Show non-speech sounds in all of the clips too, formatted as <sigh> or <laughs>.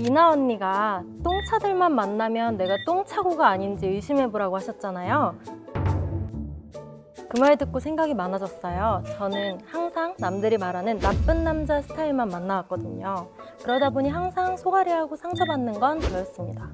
이나 언니가 똥차들만 만나면 내가 똥차고가 아닌지 의심해보라고 하셨잖아요. 그 말 듣고 생각이 많아졌어요. 저는 항상 남들이 말하는 나쁜 남자 스타일만 만나왔거든요. 그러다 보니 항상 소가리하고 상처받는 건 저였습니다.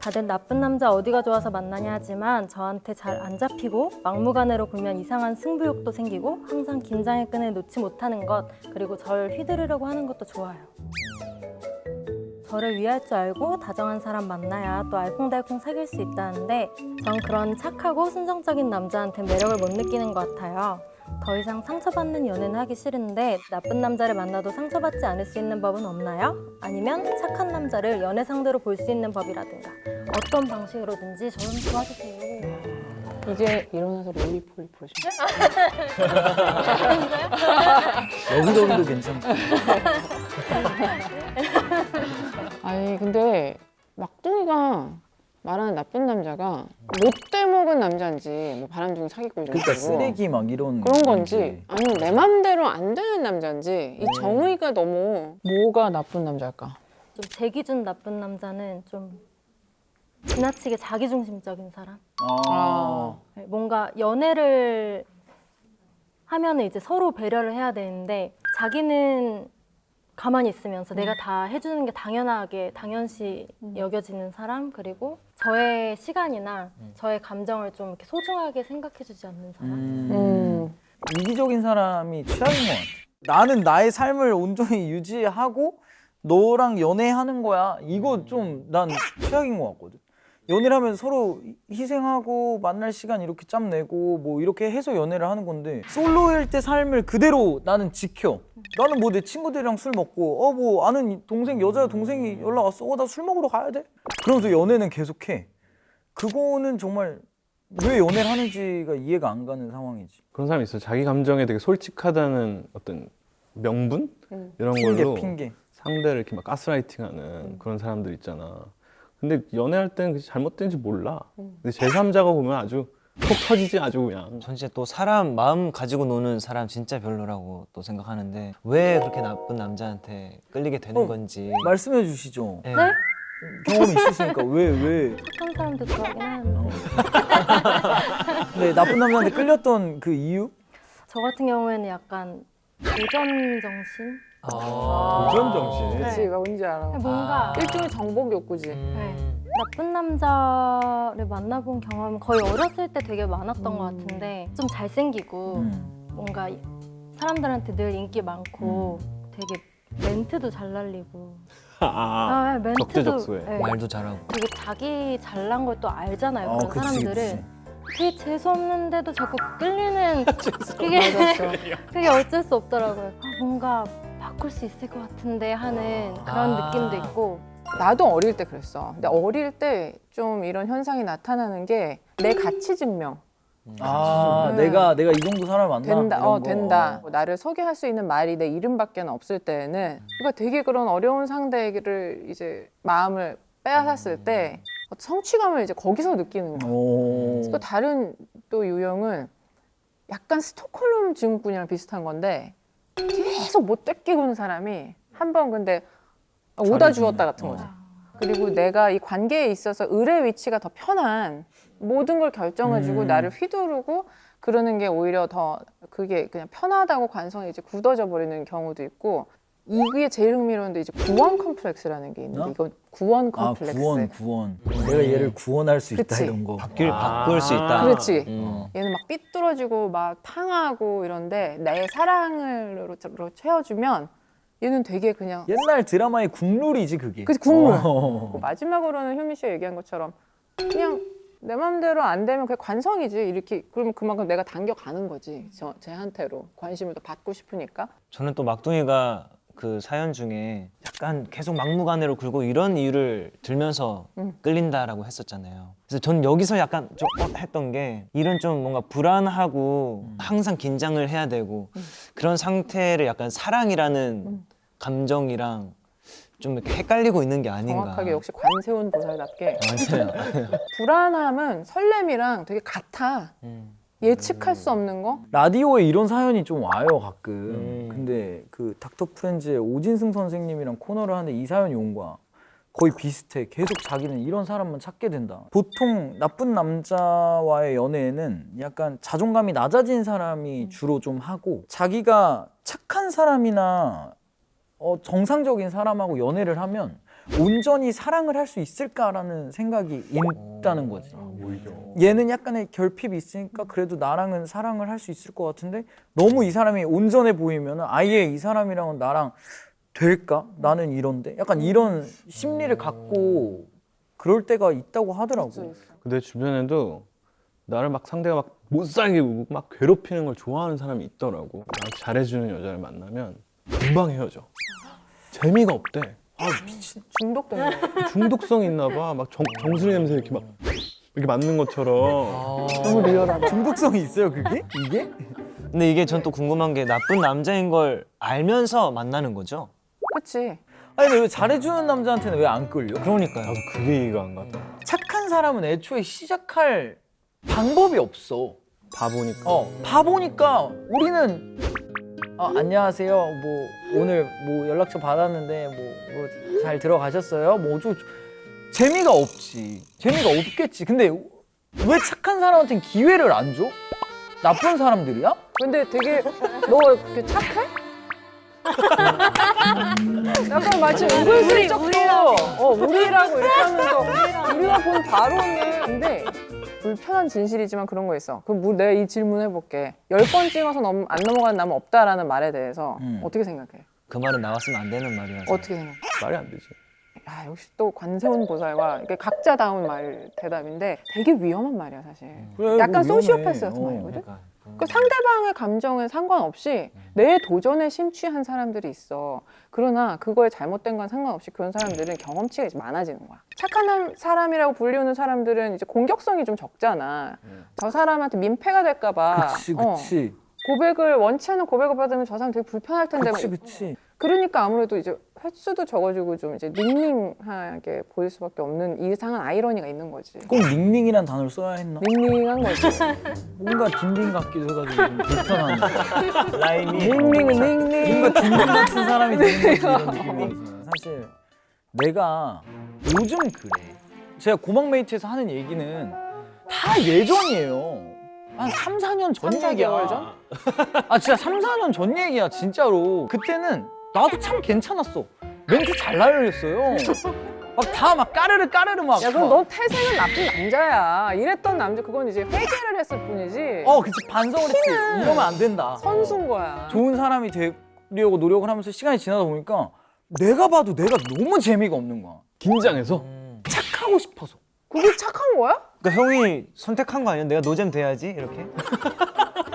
다들 나쁜 남자 어디가 좋아서 만나냐 하지만 저한테 잘 안 잡히고 막무가내로 굴면 이상한 승부욕도 생기고 항상 긴장의 끈을 놓지 못하는 것 그리고 절 휘두르려고 하는 것도 좋아요. 저를 위할 줄 알고 다정한 사람 만나야 또 알콩달콩 사귈 수 있다는데 전 그런 착하고 순정적인 남자한테 매력을 못 느끼는 것 같아요. 더 이상 상처받는 연애는 하기 싫은데 나쁜 남자를 만나도 상처받지 않을 수 있는 법은 없나요? 아니면 착한 남자를 연애 상대로 볼 수 있는 법이라든가 어떤 방식으로든지 저좀 도와주세요. 이제 일어나서 롤리폴리 보시면 여기저기도 괜찮고. <laughs> 아니 근데 막둥이가 말하는 나쁜 남자가 못돼 먹은 남자인지 뭐 바람둥이 사귀고 이런 그러니까 쓰레기 막 이런 그런 건지 아니면 내 맘대로 안 되는 남자인지 이 정의가 너무 뭐가 나쁜 남자일까? 좀제 기준 나쁜 남자는 좀 지나치게 자기중심적인 사람. 아. 뭔가 연애를 하면 은 이제 서로 배려를 해야 되는데 자기는 가만히 있으면서 내가 다 해주는 게 당연하게 당연시 여겨지는 사람 그리고 저의 시간이나 저의 감정을 좀 이렇게 소중하게 생각해주지 않는 사람. 음. 음. 이기적인 사람이 최악인 것 같아. 나는 나의 삶을 온전히 유지하고 너랑 연애하는 거야. 이거 좀난 최악인 것 같거든. 연애를 하면 서로 희생하고 만날 시간 이렇게 짬 내고 뭐 이렇게 해서 연애를 하는 건데 솔로일 때 삶을 그대로 나는 지켜. 나는 뭐 내 친구들이랑 술 먹고 어 뭐 아는 동생 여자 동생이 연락 왔어. 어 나 술 먹으러 가야 돼. 그러면서 연애는 계속해. 그거는 정말 왜 연애를 하는지가 이해가 안 가는 상황이지. 그런 사람이 있어요. 자기 감정에 되게 솔직하다는 어떤 명분 음. 이런 핑계 걸로 핑계. 상대를 이렇게 막 가스라이팅하는 그런 사람들 있잖아. 근데 연애할 때는 그게 잘못된지 몰라. 근데 제3자가 보면 아주 톡 터지지 아주 그냥. 전 진짜 또 사람 마음 가지고 노는 사람 진짜 별로라고 또 생각하는데 왜 그렇게 나쁜 남자한테 끌리게 되는 어, 건지 말씀해 주시죠. 네. 네? 경험 있으시니까 왜 왜? 착한 사람도 좋아하긴 하는데 네 나쁜 남자한테 끌렸던 그 이유? 저 같은 경우에는 약간 도전 정신? 아. 도전 정신. 그치 뭔지 알아. 뭔가 일종의 정복 욕구지. 음. 나쁜 남자를 만나본 경험은 거의 어렸을 때 되게 많았던 것 같은데 좀 잘생기고 음. 뭔가 사람들한테 늘 인기 많고 되게 멘트도 잘 날리고 <laughs> 아, 아, 멘트도 적재적소에. 네. 말도 잘하고 되게 자기 잘난 걸 또 알잖아요 어, 그런 그치, 사람들은 그치. 되게 재수 없는데도 자꾸 끌리는 <laughs> 그게 <laughs> 그게 어쩔 수 없더라고요 아, 뭔가 바꿀 수 있을 것 같은데 하는 그런 아. 느낌도 있고 나도 어릴 때 그랬어. 근데 어릴 때 좀 이런 현상이 나타나는 게 내 가치 증명. 아 음. 내가 내가 이 정도 사람 만나 된다, 어, 거. 된다. 나를 소개할 수 있는 말이 내 이름밖에 없을 때는 그러니까 되게 그런 어려운 상대를 이제 마음을 빼앗았을 때 어떤 성취감을 이제 거기서 느끼는 거야. 오. 또 다른 또 유형은 약간 스톡홀름 증후군이랑 비슷한 건데 계속 못 뺏기고는 사람이 한 번 근데 오다 잘해주네. 주었다 같은 어. 거지. 그리고 내가 이 관계에 있어서 을의 위치가 더 편한 모든 걸 결정해주고 음. 나를 휘두르고 그러는 게 오히려 더 그게 그냥 편하다고 관성이 이제 굳어져 버리는 경우도 있고 이게 제일 흥미로운데 이제 구원 컴플렉스라는 게 있는데 어? 이건 구원 아 컴플렉스. 구원 구원. 내가 얘를 구원할 수 있다 그치. 이런 거. 바뀔 아. 바꿀 수 있다 그렇지. 음. 얘는 막 삐뚤어지고 막 탕하고 이런데 내 사랑으로 채워주면 얘는 되게 그냥 옛날 드라마의 국룰이지 그게. 그치, 국룰. 어. 그 마지막으로는 효미 씨가 얘기한 것처럼 그냥 내 맘대로 안 되면 그게 관성이지 이렇게 그러면 그만큼 내가 당겨가는 거지 저, 쟤한테로 관심을 더 받고 싶으니까 저는 또 막둥이가 그 사연 중에 약간 계속 막무가내로 굴고 이런 이유를 들면서 음. 끌린다라고 했었잖아요. 그래서 전 여기서 약간 좀 어, 했던 게 이런 좀 뭔가 불안하고 항상 긴장을 해야 되고 그런 상태를 약간 사랑이라는 음. 감정이랑 좀 이렇게 헷갈리고 있는 게 아닌가. 정확하게 역시 관세운 보살답게 맞아요. <laughs> 불안함은 설렘이랑 되게 같아 음. 예측할 수 없는 거 라디오에 이런 사연이 좀 와요 가끔. 음. 근데 그 닥터 프렌즈의 오진승 선생님이랑 코너를 하는데 이 사연이 온 거야. 거의 비슷해. 계속 자기는 이런 사람만 찾게 된다. 보통 나쁜 남자와의 연애에는 약간 자존감이 낮아진 사람이 주로 좀 하고 자기가 착한 사람이나 어, 정상적인 사람하고 연애를 하면 온전히 사랑을 할 수 있을까라는 생각이 있다는 거지. 오히려. 얘는 약간의 결핍이 있으니까 그래도 나랑은 사랑을 할 수 있을 것 같은데 너무 이 사람이 온전해 보이면 아예 이 사람이랑은 나랑 될까? 나는 이런데 약간 이런 심리를 갖고 그럴 때가 있다고 하더라고. 근데 주변에도 나를 막 상대가 막 못살게 막 괴롭히는 걸 좋아하는 사람이 있더라고. 잘해주는 여자를 만나면 금방 헤어져. 재미가 없대. 아 미친. 중독되는 거. <laughs> 중독성 있나 봐. 막 정, 정수리 냄새 이렇게 막 이렇게 맞는 것처럼. 너무 리얼하다. 중독성이 있어요 그게? 이게? 근데 이게 전 또 궁금한 게 나쁜 남자인 걸 알면서 만나는 거죠? 그치. 아니 근데 왜 잘해주는 남자한테는 왜 안 끌려? 그러니까요. 나도 그게 이해가 안 가다. 착한 사람은 애초에 시작할 방법이 없어. 바보니까. 어 바보니까 우리는 아, 안녕하세요. 뭐 오늘 뭐 연락처 받았는데 뭐잘 들어가셨어요? 뭐 저쩌고. 재미가 없지. 재미가 없겠지. 근데 왜 착한 사람한테는 기회를 안 줘? 나쁜 사람들이야? 근데 되게 너 이렇게 착해? 약간 마치 은근슬쩍 우리라고. 어 우리라고 이렇게 하면서 우리가 본 바로는 근데 불편한 진실이지만 그런 거 있어. 그럼 뭐 내가 이 질문 해볼게. 열 번 찍어서 넘, 안 넘어가는 남은 없다라는 말에 대해서 음. 어떻게 생각해? 그 말은 나왔으면 안 되는 말이라서. 어떻게 생각해? 말이 안 되지. 아 역시 또 관세운 보살과 각자다운 말 대답인데 되게 위험한 말이야 사실. 그래, 약간 위험해. 소시오패스 같은 어. 말이거든. 그러니까. 그 상대방의 감정에 상관없이 내 도전에 심취한 사람들이 있어. 그러나 그거에 잘못된 건 상관없이 그런 사람들은 경험치가 이제 많아지는 거야. 착한 남- 사람이라고 불리우는 사람들은 이제 공격성이 좀 적잖아. 저 사람한테 민폐가 될까 봐. 그치 어, 그치 고백을 원치 않는 고백을 받으면 저 사람 되게 불편할 텐데. 그치 막 그치 그러니까 아무래도 이제 횟수도 적어지고 좀 이제 닝닝하게 보일 수밖에 없는 이상한 아이러니가 있는 거지. 꼭 닝닝이란 단어를 써야 했나? 닝닝한 거지. 뭔가 딘딘 같기도 해가지고 좀 불편하네 <laughs> 라임이. 닝닝은 닝닝. 뭔가 딘딘 같은 사람이 되는 거지 이런 <laughs> 느낌이 사실 내가 요즘 그래 제가 고막메이트에서 하는 얘기는 다 예전이에요 한 3, 4년 전 3, 4 얘기야 개월 전? 아 진짜 3, 4년 전 얘기야 진짜로 그때는 나도 참 괜찮았어 멘트 잘 날렸어요 막다막 까르르 까르르 막 야 그럼 너 태생은 나쁜 남자야. 이랬던 남자 그건 이제 회개를 했을 뿐이지. 어 그치 반성을 했지 이러면 안 된다 선수인 거야. 좋은 사람이 되려고 노력을 하면서 시간이 지나다 보니까 내가 봐도 내가 너무 재미가 없는 거야. 긴장해서. 착하고 싶어서. 그게 착한 거야? 그러니까 형이 선택한 거 아니야? 내가 노잼 돼야지 이렇게?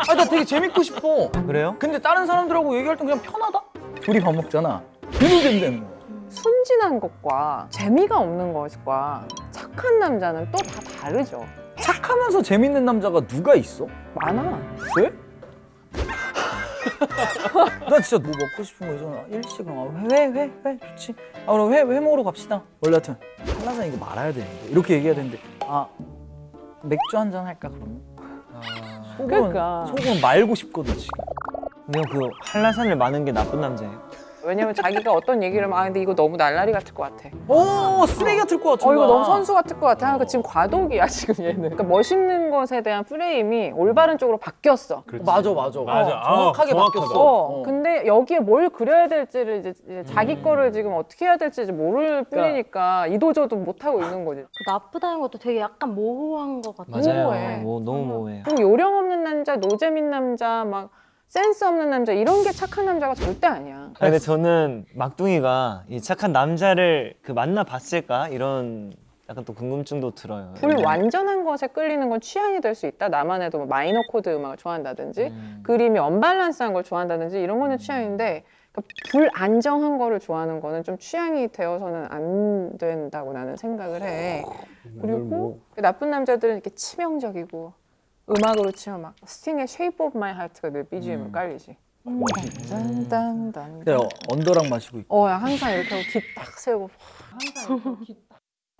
아, 나 되게 재밌고 싶어. 그래요? 근데 다른 사람들하고 얘기할 땐 그냥 편하다? 둘이 밥 먹잖아. 그래도 된다는 거야. 순진한 것과 재미가 없는 것과 착한 남자는 또 다 다르죠. 착하면서 재밌는 남자가 누가 있어? 많아. 왜? <laughs> 나 진짜 뭐 먹고 싶은 거 있잖아. 일식 아, 회, 회, 회, 좋지. 아, 그럼 회, 회 먹으러 갑시다. 원래 같은 한라산 이거 말아야 되는데. 이렇게 얘기해야 되는데. 아, 맥주 한 잔 할까, 그러면? 속은, 그러니까. 속은 말고 싶거든, 지금. 형그 한라산을 마는 게 나쁜 남자예요? 왜냐면 자기가 어떤 얘기를 하면 아 근데 이거 너무 날라리 같을 것 같아. 오, 쓰레기 같을 것 같은 어 이거. 너무 선수 같을 것 같아. 그러니까 지금 과도기야 지금 얘는. 그러니까 멋있는 것에 대한 프레임이 올바른 쪽으로 바뀌었어. 그렇지. 맞아, 맞아. 맞아. 어, 정확하게 아. 바뀌었어. 어, 어. 근데 여기에 뭘 그려야 될지를 이제, 이제 자기 거를 지금 어떻게 해야 될지 이제 모를 뿐이니까 이도저도 못 하고 있는 거지. 그 나쁘다는 것도 되게 약간 모호한 것 같아요. 맞아요. 모호해. 뭐, 너무 모호해요. 그리고 요령 없는 남자, 노잼인 남자, 막 센스 없는 남자 이런 게 착한 남자가 절대 아니야. 아, 근데 저는 막둥이가 이 착한 남자를 그 만나 봤을까 이런 약간 또 궁금증도 들어요. 불완전한 것에 끌리는 건 취향이 될 수 있다. 나만 해도 뭐 마이너 코드 음악을 좋아한다든지 음. 그림이 언밸런스한 걸 좋아한다든지 이런 거는 취향인데 그러니까 불안정한 거를 좋아하는 거는 좀 취향이 되어서는 안 된다고 나는 생각을 해. 그리고 그 나쁜 남자들은 이렇게 치명적이고 음악으로 치면 막 스팅의 Shape of My Heart가 늘 BGM을 음. 깔리지. 딴딴딴. 어, 언더락 마시고 있고. 어, 야, 항상 이렇게 하고 기딱 세우고 항상 이렇게 딱.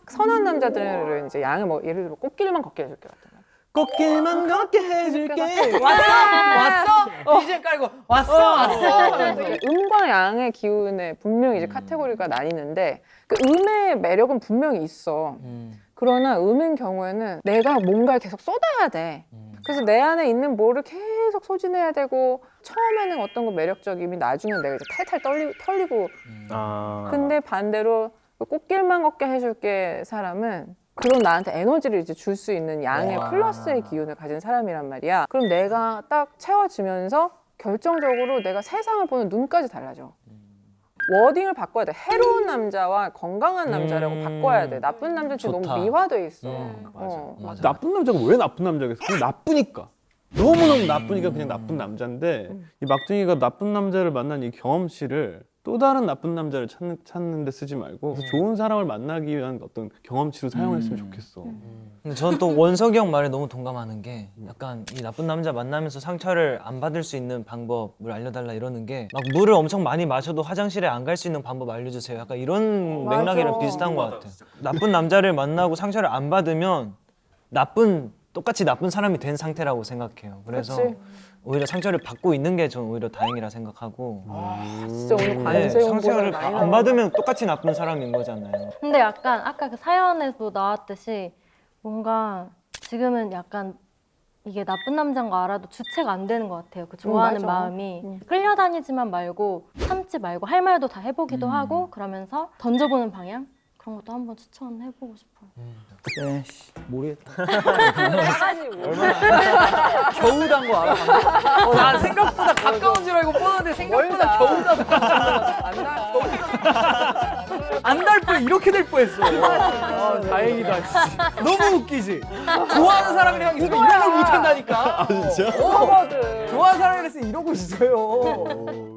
선한 남자들은 이제 양을 뭐 예를 들어 꽃길만 걷게 해줄게 같은. 꽃길만 걷게 해줄게. 왔어? DJ 깔고 왔어 왔어. 그래서 음과 양의 기운에 분명히 이제 카테고리가 나뉘는데 그 음의 매력은 분명히 있어. 음. 그러나 음인 경우에는 내가 뭔가를 계속 쏟아야 돼. 음. 그래서 내 안에 있는 뭐를 계속 소진해야 되고 처음에는 어떤 거 매력적이면 나중에 내가 이제 탈탈 떨리, 털리고 아. 근데 반대로 그 꽃길만 걷게 해줄게 사람은 그런 나한테 에너지를 이제 줄 수 있는 양의 와. 플러스의 기운을 가진 사람이란 말이야. 그럼 내가 딱 채워지면서 결정적으로 내가 세상을 보는 눈까지 달라져. 워딩을 바꿔야 돼. 해로운 남자와 건강한 남자라고 음. 바꿔야 돼. 나쁜 남자는 지금 좋다. 너무 미화돼 있어. 음, 맞아. 어. 맞아. 나쁜 남자가 왜 나쁜 남자겠어? 그냥 나쁘니까. 너무너무 나쁘니까 그냥 나쁜 남자인데 이 막둥이가 나쁜 남자를 만난 이 경험치를 또 다른 나쁜 남자를 찾는, 찾는 데 쓰지 말고 좋은 사람을 만나기 위한 어떤 경험치로 사용했으면 좋겠어. 근데 저는 또 원석이 형 말에 너무 동감하는 게 약간 이 나쁜 남자 만나면서 상처를 안 받을 수 있는 방법을 알려달라 이러는 게 막 물을 엄청 많이 마셔도 화장실에 안 갈 수 있는 방법 알려주세요. 약간 이런 맞아. 맥락이랑 비슷한 것 같아요. 나쁜 남자를 만나고 상처를 안 받으면 나쁜 똑같이 나쁜 사람이 된 상태라고 생각해요. 그래서 그치. 오히려 상처를 받고 있는 게 저는 오히려 다행이라 생각하고 진짜 오늘 네, 관세 홍보를 상처를 안. 받으면 똑같이 나쁜 사람인 거잖아요. 근데 약간 아까 그 사연에도 나왔듯이 뭔가 지금은 약간 이게 나쁜 남자인 거 알아도 주체가 안 되는 것 같아요. 그 좋아하는 맞아. 마음이 음. 끌려다니지만 말고 참지 말고 할 말도 다 해보기도 음. 하고 그러면서 던져보는 방향 그런 것도 한번 추천해보고 싶어요. 네, 씨, 모르겠다. 나가지 뭐. 겨우 단거 알아. 어, 난 생각보다 가까운 줄 알고 뻔한데 생각보다 겨우 나. 안달 뻔 이렇게 될 뻔했어. 아, 다행이다. 씨. 너무 웃기지. 좋아하는 사람이랑 있으면 이런 걸 못한다니까. 아 진짜? 어. 좋아하는 사람이랑 있으면 이러고 있어요.